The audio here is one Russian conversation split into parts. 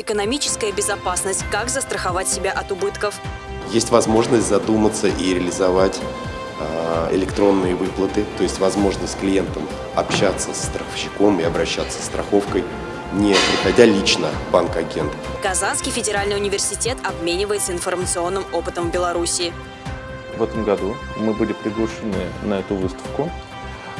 Экономическая безопасность. Как застраховать себя от убытков? Есть возможность задуматься и реализовать э, электронные выплаты, то есть возможность клиентам общаться с страховщиком и обращаться с страховкой, не приходя лично в банк-агент. Казанский федеральный университет обменивается информационным опытом в Беларуси. В этом году мы были приглашены на эту выставку,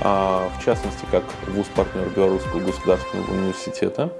а, в частности, как вуз-партнер Белорусского государственного университета.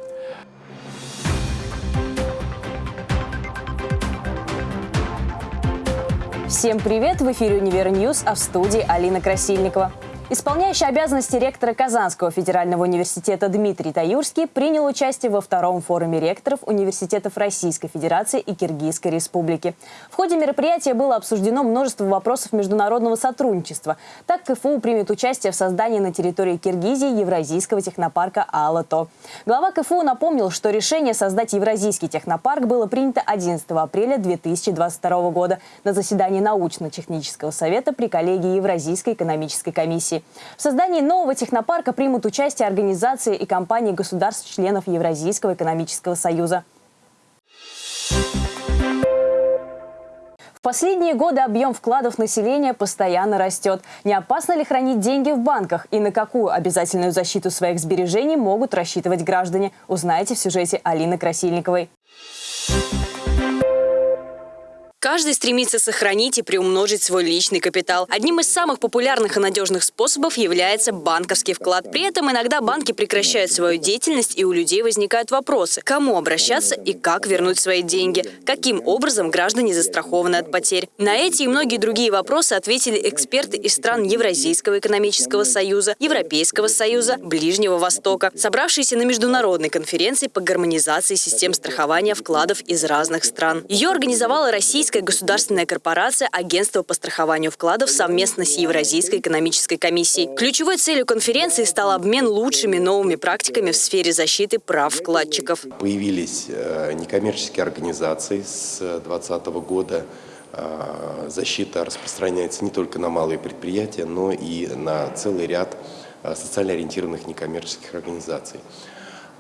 Всем привет! В эфире «Univer News», а в студии Алина Красильникова. Исполняющий обязанности ректора Казанского федерального университета Дмитрий Таюрский принял участие во втором форуме ректоров университетов Российской Федерации и Киргизской Республики. В ходе мероприятия было обсуждено множество вопросов международного сотрудничества. Так КФУ примет участие в создании на территории Киргизии Евразийского технопарка «Алато». Глава КФУ напомнил, что решение создать Евразийский технопарк было принято 11 апреля 2022 года на заседании научно-технического совета при коллегии Евразийской экономической комиссии. В создании нового технопарка примут участие организации и компании государств-членов Евразийского экономического союза. В последние годы объем вкладов населения постоянно растет. Не опасно ли хранить деньги в банках и на какую обязательную защиту своих сбережений могут рассчитывать граждане, узнаете в сюжете Алины Красильниковой. Каждый стремится сохранить и приумножить свой личный капитал. Одним из самых популярных и надежных способов является банковский вклад. При этом иногда банки прекращают свою деятельность, и у людей возникают вопросы, кому обращаться и как вернуть свои деньги, каким образом граждане застрахованы от потерь. На эти и многие другие вопросы ответили эксперты из стран Евразийского экономического союза, Европейского союза, Ближнего Востока, собравшиеся на международной конференции по гармонизации систем страхования вкладов из разных стран. Ее организовала Российская Российская государственная корпорация Агентство по страхованию вкладов совместно с Евразийской экономической комиссией. Ключевой целью конференции стал обмен лучшими новыми практиками в сфере защиты прав вкладчиков. Появились э, некоммерческие организации с 2020 года. Э, защита распространяется не только на малые предприятия, но и на целый ряд э, социально ориентированных некоммерческих организаций.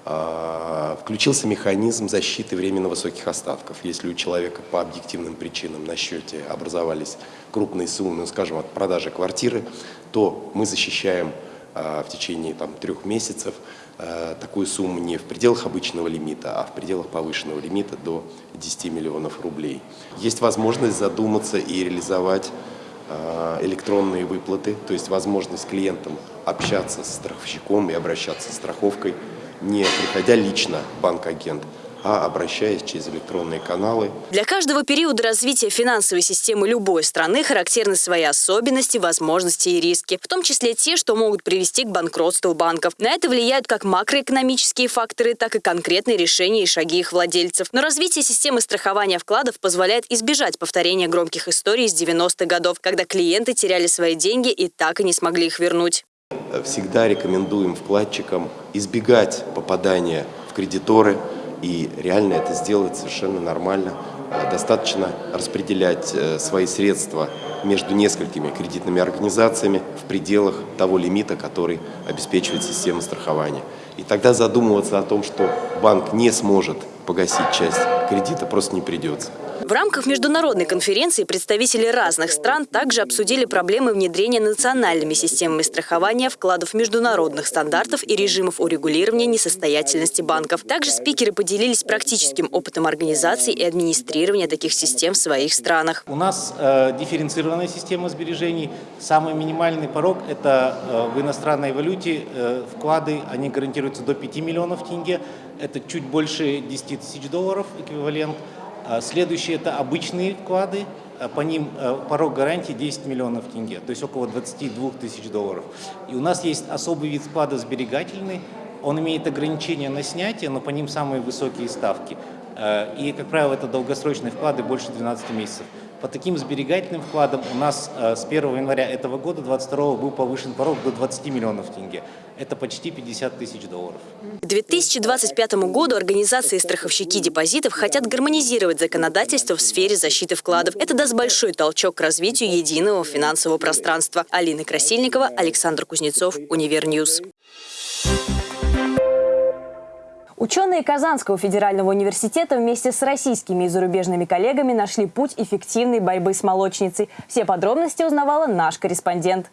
А, включился механизм защиты временно высоких остатков. Если у человека по объективным причинам на счете образовались крупные суммы, ну, скажем, от продажи квартиры, то мы защищаем а, в течение там, трех месяцев а, такую сумму не в пределах обычного лимита, а в пределах повышенного лимита до 10 миллионов рублей. Есть возможность задуматься и реализовать электронные выплаты, то есть возможность клиентам общаться с страховщиком и обращаться с страховкой не приходя лично банк-агент, а обращаясь через электронные каналы. Для каждого периода развития финансовой системы любой страны характерны свои особенности, возможности и риски, в том числе те, что могут привести к банкротству банков. На это влияют как макроэкономические факторы, так и конкретные решения и шаги их владельцев. Но развитие системы страхования вкладов позволяет избежать повторения громких историй из 90-х годов, когда клиенты теряли свои деньги и так и не смогли их вернуть всегда рекомендуем вкладчикам избегать попадания в кредиторы, и реально это сделать совершенно нормально. А, достаточно распределять э, свои средства между несколькими кредитными организациями в пределах того лимита, который обеспечивает система страхования. И тогда задумываться о том, что банк не сможет погасить часть кредита, просто не придется. В рамках международной конференции представители разных стран также обсудили проблемы внедрения национальными системами страхования вкладов международных стандартов и режимов урегулирования несостоятельности банков. Также спикеры поделились практическим опытом организации и администрирования таких систем в своих странах. У нас э, дифференцированная система сбережений. Самый минимальный порог – это э, в иностранной валюте э, вклады, они гарантируются до 5 миллионов тенге. Это чуть больше 10 тысяч долларов эквивалент. А следующие – это обычные вклады, а по ним э, порог гарантии 10 миллионов тенге, то есть около 22 тысяч долларов. И у нас есть особый вид вклада сберегательный, он имеет ограничения на снятие, но по ним самые высокие ставки. Э, и, как правило, это долгосрочные вклады больше 12 месяцев. По таким сберегательным вкладам у нас э, с 1 января этого года, 2022, был повышен порог до 20 миллионов тенге. Это почти 50 тысяч долларов. К 2025 году организации страховщики депозитов хотят гармонизировать законодательство в сфере защиты вкладов. Это даст большой толчок к развитию единого финансового пространства. Алина Красильникова, Александр Кузнецов, Univer News. Ученые Казанского федерального университета вместе с российскими и зарубежными коллегами нашли путь эффективной борьбы с молочницей. Все подробности узнавала наш корреспондент.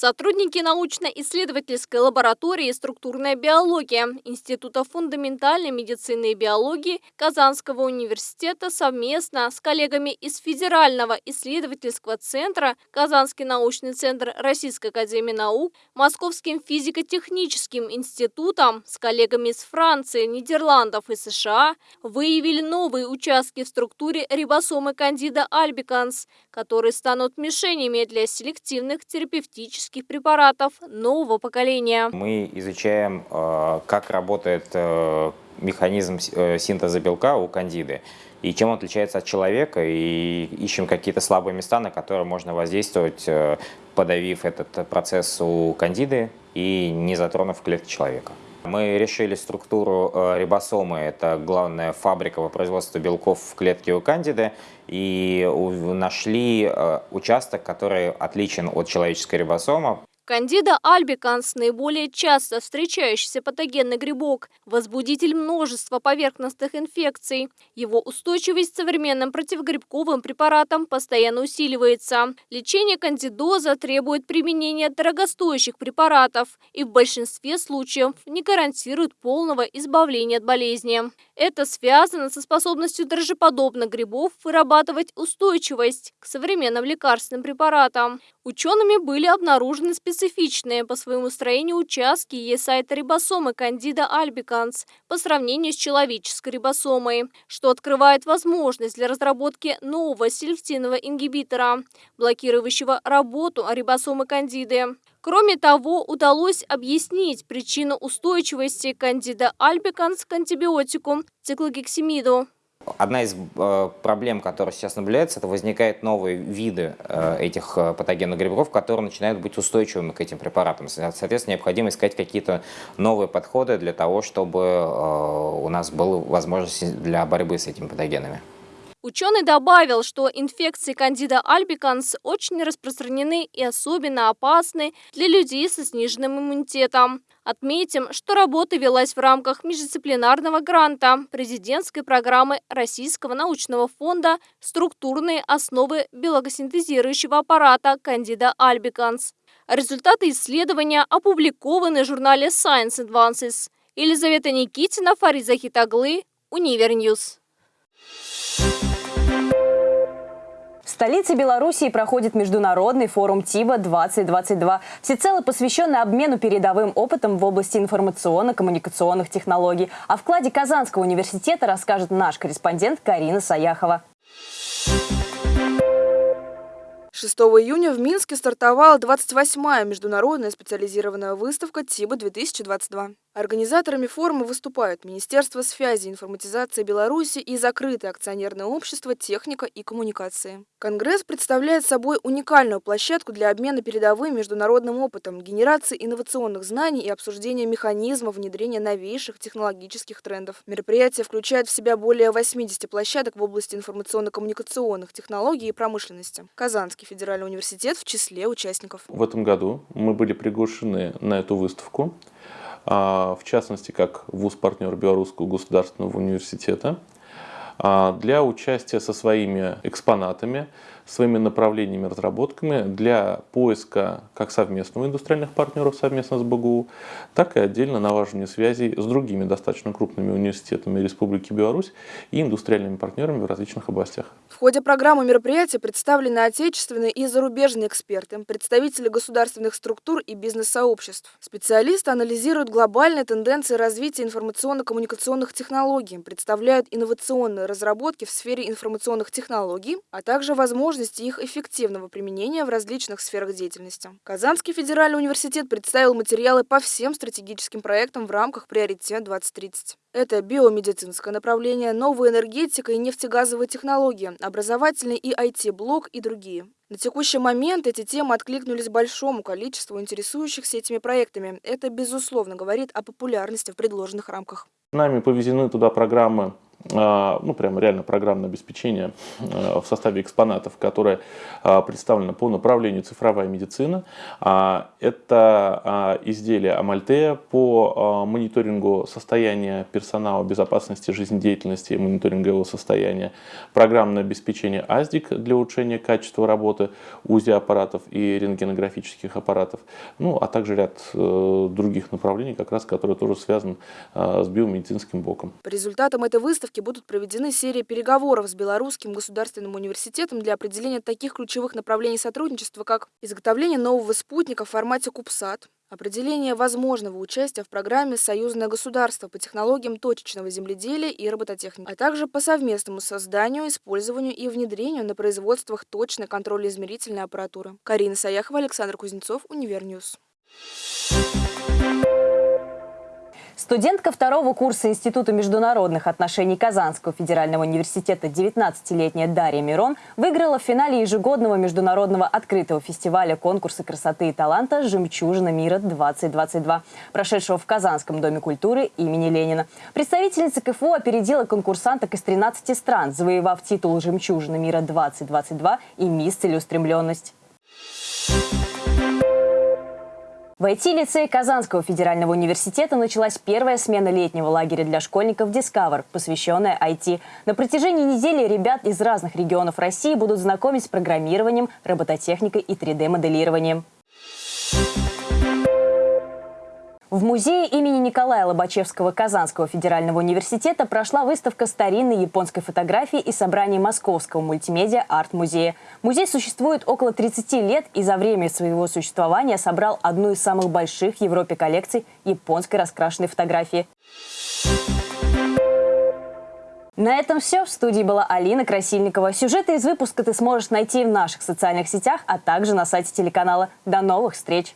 Сотрудники научно-исследовательской лаборатории «Структурная биология» Института фундаментальной медицины и биологии Казанского университета совместно с коллегами из Федерального исследовательского центра Казанский научный центр Российской академии наук, Московским физико-техническим институтом, с коллегами из Франции, Нидерландов и США выявили новые участки в структуре рибосомы кандида альбиканс, которые станут мишенями для селективных терапевтических химических препаратов нового поколения. Мы изучаем, э, как работает э, механизм э, синтеза белка у кандиды и чем он отличается от человека, и ищем какие-то слабые места, на которые можно воздействовать, подавив этот процесс у кандиды и не затронув клетки человека. Мы решили структуру рибосомы, это главная фабрика по производству белков в клетке у кандиды, и нашли участок, который отличен от человеческой рибосомы. Кандида альбиканс – наиболее часто встречающийся патогенный грибок, возбудитель множества поверхностных инфекций. Его устойчивость к современным противогрибковым препаратам постоянно усиливается. Лечение кандидоза требует применения дорогостоящих препаратов и в большинстве случаев не гарантирует полного избавления от болезни. Это связано со способностью дрожжеподобных грибов вырабатывать устойчивость к современным лекарственным препаратам. Учеными были обнаружены специфичные по своему строению участки есайта рибосомы кандида альбиканс по сравнению с человеческой рибосомой, что открывает возможность для разработки нового селективного ингибитора, блокирующего работу рибосомы кандиды. Кроме того, удалось объяснить причину устойчивости кандида альбиканс к антибиотику циклогексимиду. Одна из э, проблем, которая сейчас наблюдается, это возникают новые виды э, этих э, патогенных грибков, которые начинают быть устойчивыми к этим препаратам. Соответственно, необходимо искать какие-то новые подходы для того, чтобы у нас была возможность для борьбы с этими патогенами. Ученый добавил, что инфекции кандида альбиканс очень распространены и особенно опасны для людей со сниженным иммунитетом. Отметим, что работа велась в рамках междисциплинарного гранта президентской программы Российского научного фонда «Структурные основы белокосинтезирующего аппарата кандида альбиканс». Результаты исследования опубликованы в журнале Science Advances. Елизавета Никитина, Фариза Хитаглы, Univer News. В столице Белоруссии проходит международный форум ТИБО-2022, всецело посвященный обмену передовым опытом в области информационно-коммуникационных технологий. О вкладе Казанского университета расскажет наш корреспондент Карина Саяхова. 6 июня в Минске стартовала 28-я международная специализированная выставка ТИБО-2022. Организаторами форума выступают Министерство связи и информатизации Беларуси и закрытое акционерное общество «Техника и коммуникации». Конгресс представляет собой уникальную площадку для обмена передовым международным опытом, генерации инновационных знаний и обсуждения механизмов внедрения новейших технологических трендов. Мероприятие включает в себя более 80 площадок в области информационно-коммуникационных технологий и промышленности. Казанский федеральный университет в числе участников. В этом году мы были приглашены на эту выставку. А, в частности, как вуз-партнер Белорусского государственного университета, а, для участия со своими экспонатами, своими направлениями, разработками для поиска как совместного индустриальных партнеров совместно с БГУ, так и отдельно налаживания связей с другими достаточно крупными университетами Республики Беларусь и индустриальными партнерами в различных областях. В ходе программы мероприятия представлены отечественные и зарубежные эксперты, представители государственных структур и бизнес-сообществ. Специалисты анализируют глобальные тенденции развития информационно-коммуникационных технологий, представляют инновационные разработки в сфере информационных технологий, а также возможности возможности их эффективного применения в различных сферах деятельности. Казанский федеральный университет представил материалы по всем стратегическим проектам в рамках «Приоритет 2030». Это биомедицинское направление, новая энергетика и нефтегазовые технологии, образовательный и IT-блок и другие. На текущий момент эти темы откликнулись большому количеству интересующихся этими проектами. Это, безусловно, говорит о популярности в предложенных рамках. Нами повезены туда программы ну, прямо реально программное обеспечение а, в составе экспонатов, которое а, представлено по направлению цифровая медицина. Это изделие Амальтея по мониторингу состояния персонала, безопасности жизнедеятельности и мониторинга его состояния. Программное обеспечение АЗДИК для улучшения качества работы УЗИ-аппаратов и рентгенографических аппаратов. Ну, а также ряд э, других направлений, как раз, которые тоже связаны с биомедицинским боком. По результатам этой выставки выставке будут проведены серии переговоров с Белорусским государственным университетом для определения таких ключевых направлений сотрудничества, как изготовление нового спутника в формате CubeSat, определение возможного участия в программе «Союзное государство» по технологиям точечного земледелия и робототехники, а также по совместному созданию, использованию и внедрению на производствах точной контрольно-измерительной аппаратуры. Карина Саяхова, Александр Кузнецов, Univer News. Студентка второго курса Института международных отношений Казанского федерального университета 19-летняя Дарья Мирон выиграла в финале ежегодного международного открытого фестиваля конкурса красоты и таланта «Жемчужина мира-2022», прошедшего в Казанском доме культуры имени Ленина. Представительница КФУ опередила конкурсанток из 13 стран, завоевав титул «Жемчужина мира-2022» и «Мисс Целеустремленность». В IT-лицее Казанского федерального университета началась первая смена летнего лагеря для школьников Discover, посвященная IT. На протяжении недели ребят из разных регионов России будут знакомить с программированием, робототехникой и 3D-моделированием. В музее имени Николая Лобачевского Казанского федерального университета прошла выставка старинной японской фотографии и собрание Московского мультимедиа арт-музея. Музей существует около 30 лет и за время своего существования собрал одну из самых больших в Европе коллекций японской раскрашенной фотографии. На этом все. В студии была Алина Красильникова. Сюжеты из выпуска ты сможешь найти в наших социальных сетях, а также на сайте телеканала. До новых встреч!